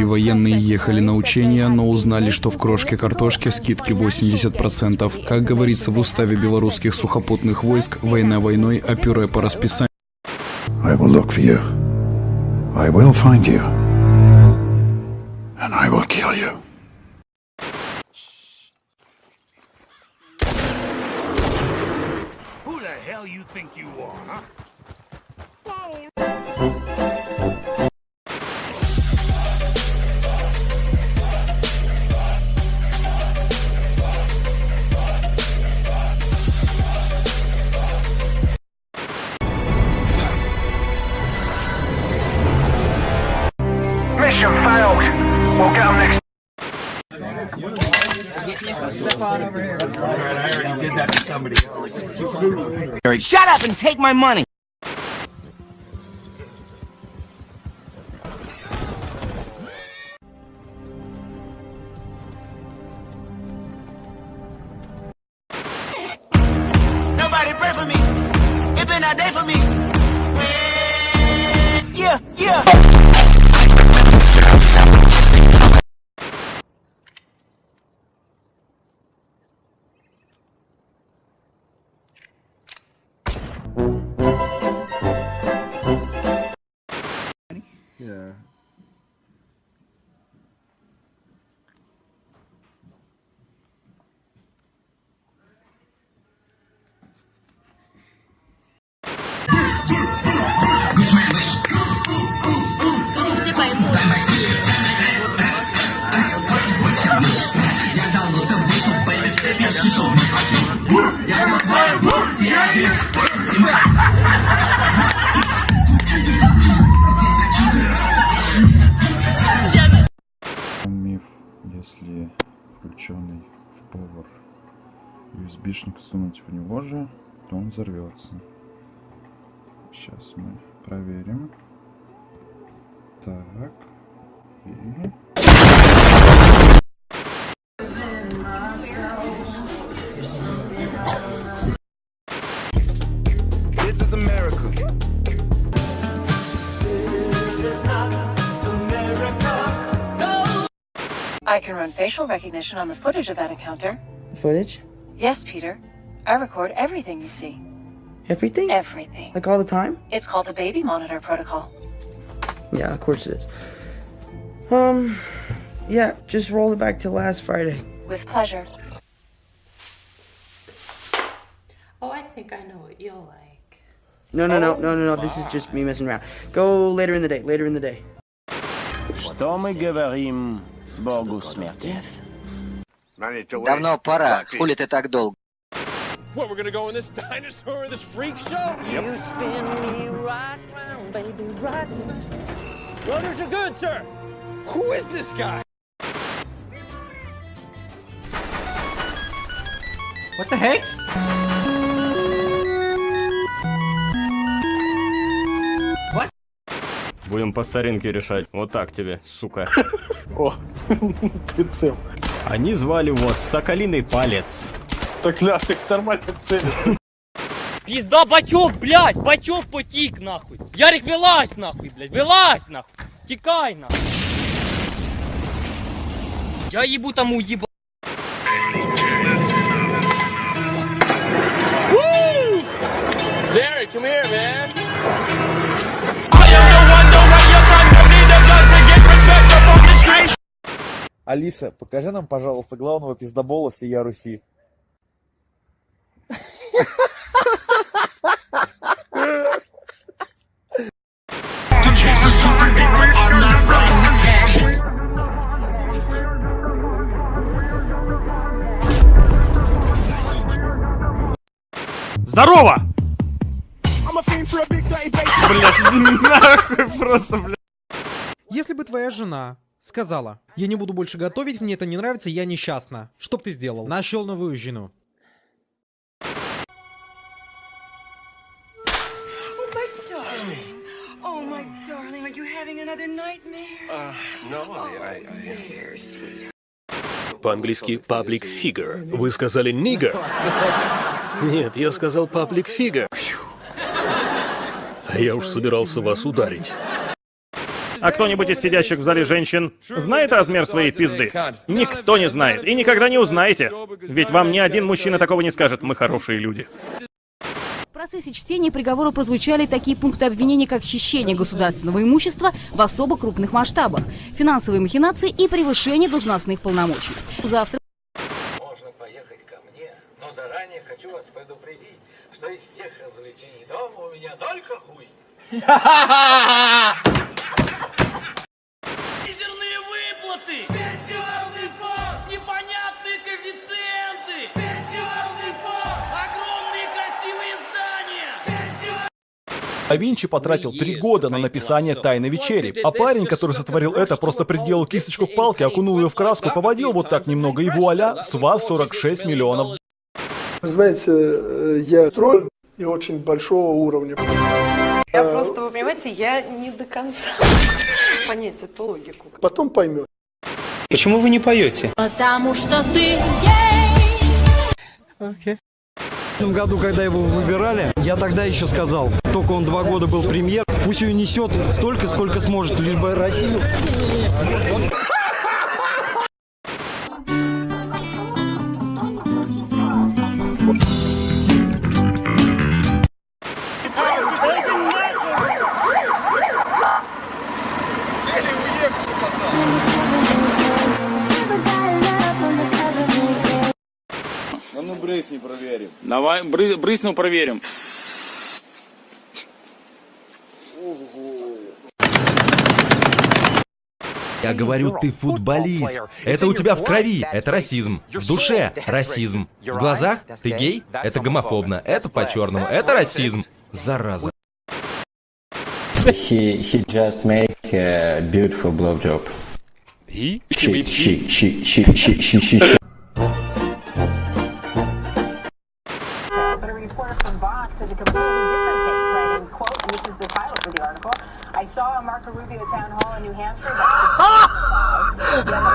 И военные ехали на учения, но узнали, что в крошке картошки скидки 80%. Как говорится в уставе белорусских сухопутных войск, война войной, а пюре по расписанию. I will look for you. I will find you. And I will kill you. Who the hell you think you are, Shut up and take my money! Nobody pray for me. It been a day for me. Yeah. Включенный в повар USB-шник сунуть в него же, то он взорвется. Сейчас мы проверим. Так. И... I can run facial recognition on the footage of that encounter. Footage? Yes, Peter. I record everything you see. Everything? Everything. Like all the time? It's called the baby monitor protocol. Yeah, of course it is. Um, yeah, just roll it back to last Friday. With pleasure. Oh, I think I know what you'll like. No, no, no, no, no, no. This is just me messing around. Go later in the day. Later in the day. Что мы говорим Богу смерти? Давно пора. Хули ты так долго? What, we're gonna go in this dinosaur, this freak show? You spin me right round, baby, right round. Runners are good, sir. Who is this guy? What the heck? Будем по старинке решать. Вот так тебе, сука. О, прицел. Они звали его Соколиный Палец. Так, ля, ты нормально целишь. Пизда бачок, блядь, бачок потік, нахуй. Ярик, вилазь, нахуй, блядь, вилазь, нахуй. Тікай, нахуй. Я їбу там уїба. Derek, come here, Алиса, покажи нам, пожалуйста, главного пиздобола всея Руси. Здорово! Блять, нахуй просто, блядь. Если бы твоя жена сказала, я не буду больше готовить, мне это не нравится, я несчастна. Что б ты сделал? Нашел новую жену. По-английски public figure. Вы сказали nigger? Нет, я сказал public figure. А я уж собирался вас ударить. А кто-нибудь из сидящих в зале женщин знает размер своей пизды? Никто не знает. И никогда не узнаете. Ведь вам ни один мужчина такого не скажет. Мы хорошие люди. В процессе чтения приговора прозвучали такие пункты обвинения, как хищение государственного имущества в особо крупных масштабах, финансовые махинации и превышение должностных полномочий. Завтра Можно поехать ко мне, но заранее хочу вас предупредить, что из всех развлечений дома у меня только хуй. А Винчи потратил три года на написание «Тайной вечери». А парень, который сотворил это, просто приделал кисточку к палке, окунул ее в краску, поводил вот так немного, и вуаля, с вас 46 миллионов. Знаете, э, я тролль и очень большого уровня. Я Э, просто, вы понимаете, я не до конца понять эту логику. Потом поймет. Почему вы не поете? Потому что ты В том году, когда его выбирали, я тогда еще сказал, только он два года был премьер, пусть ее несет столько, сколько сможет, лишь бы Россию. Брыснул, проверим. Я говорю, ты футболист. Это у тебя в крови. Это расизм. В душе расизм. В глазах ты гей. Это гомофобно. Это по-черному. Это расизм. Зараза. He he just make a beautiful blowjob. He? She she she she she she she. she. Completely different take, writing, quote, and this is the title for the article, I saw a Marco Rubio town hall in New Hampshire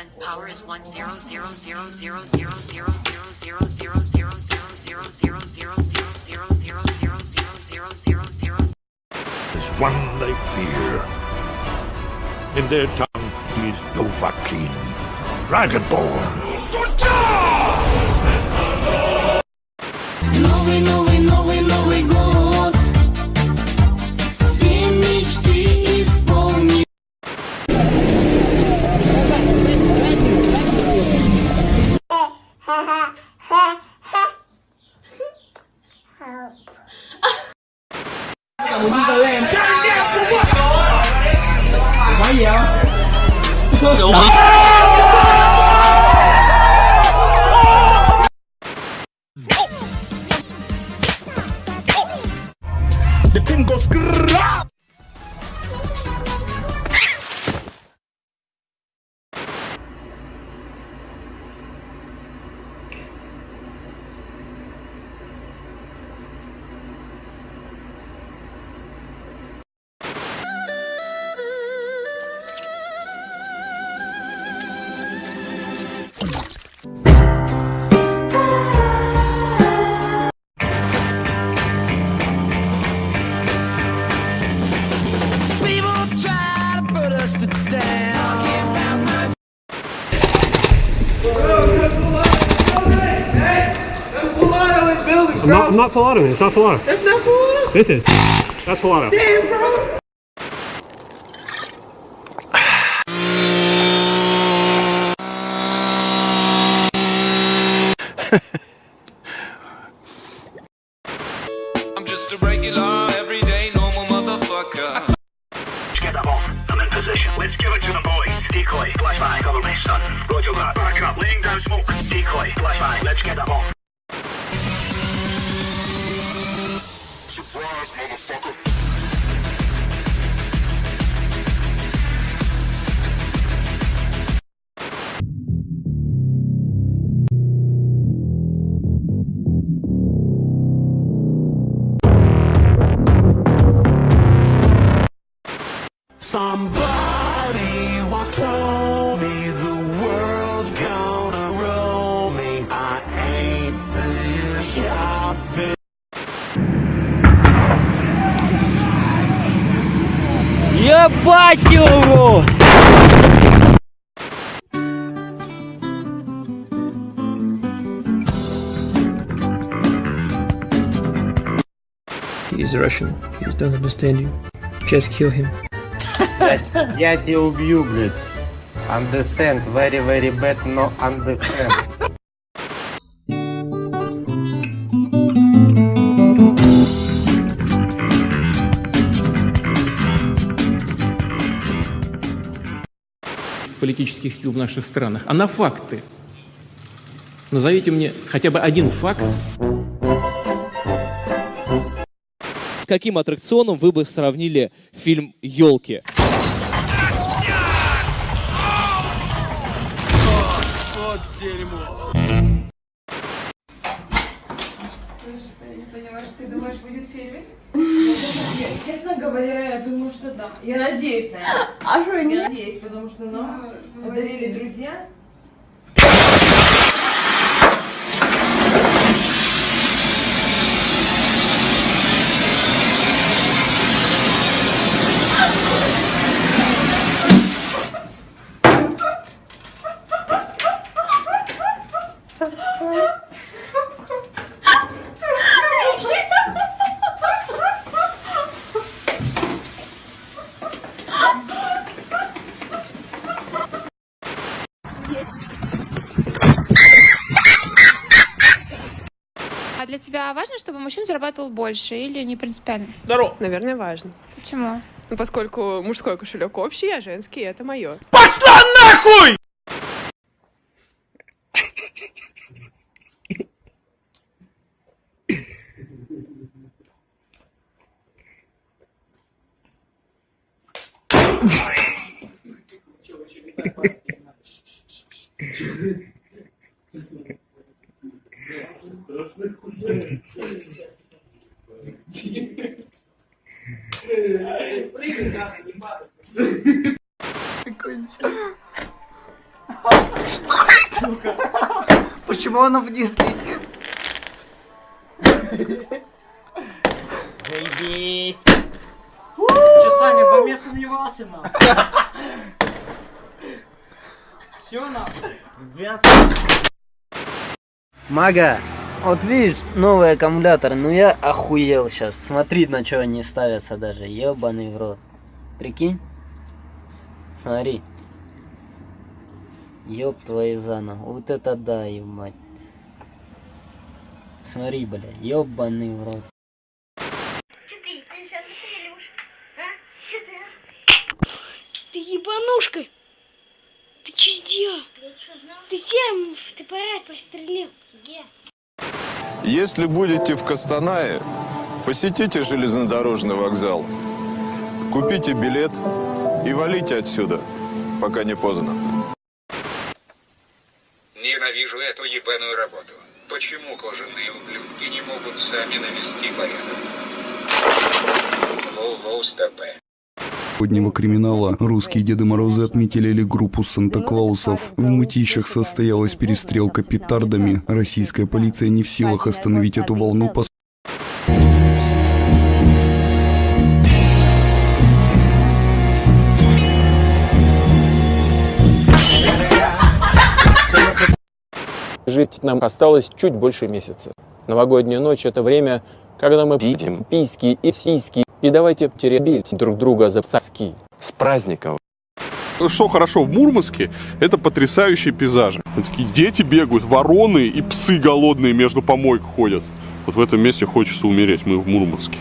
10 power is 1 they fear. In their tongue, he is Dovahkiin, Dragonborn. Glory, glory. The thing goes grrrr. I'm not, I'm not full auto. It's not full auto. That's not cool. This is. That's full auto. Damn, bro. I'm just a regular, everyday, normal motherfucker. Get them off. I'm in position. Let's give it to the boys. Decoy. Flashbang. Cover me, son. Roger that. Back up. Laying down smoke. Decoy. Flashbang. Let's get them off. ass motherfucker. Ебать его! He's Russian. He don't understand you. Just kill him. Я тебя убью, блядь. Understand, very, very bad, no understand. Политических сил в наших странах, а на факты. Назовите мне хотя бы один факт. С каким аттракционом вы бы сравнили фильм «Елки»? Вот дерьмо. Честно говоря, я думаю, что да. Я надеюсь на это. А что не? Я надеюсь, потому что нам подарили друзья. А для тебя важно, чтобы мужчина зарабатывал больше или не принципиально? Здорово. Наверное, важно. Почему? Ну, поскольку мужской кошелек общий, а женский это мое. Пошла нахуй! Почему она вниз летит? Заебись. Че, Саня, во мне сомневался, на? Все, на? Мага, вот видишь, новый аккумулятор, ну я охуел сейчас. Смотри, на что они ставятся даже, ебаный в рот. Прикинь? Смотри. Ёб твою заново. Вот это да, мать. Смотри, бля, ёбаный в рот. Ты ебанушка! Ты че сделал? Ты всем в ТПР пострелил. Где? Если будете в Костанае, посетите железнодорожный вокзал, купите билет и валите отсюда, пока не поздно. Эту ебаную работу. Почему кожаные ублюдки не могут сами навести порядок? Воу-воу, стопэ. Сегодняшнего криминала русские Деды Морозы отметили группу Санта-Клаусов. В мытищах состоялась перестрелка петардами. Российская полиция не в силах остановить эту волну, Жить нам осталось чуть больше месяца. Новогодняя ночь – это время, когда мы пидим письки и сиськи. И давайте теребить друг друга за соски. С праздником! Что хорошо в Мурманске, это потрясающие пейзажи. Вот такие дети бегают, вороны и псы голодные между помойк ходят. Вот в этом месте хочется умереть, мы в Мурманске.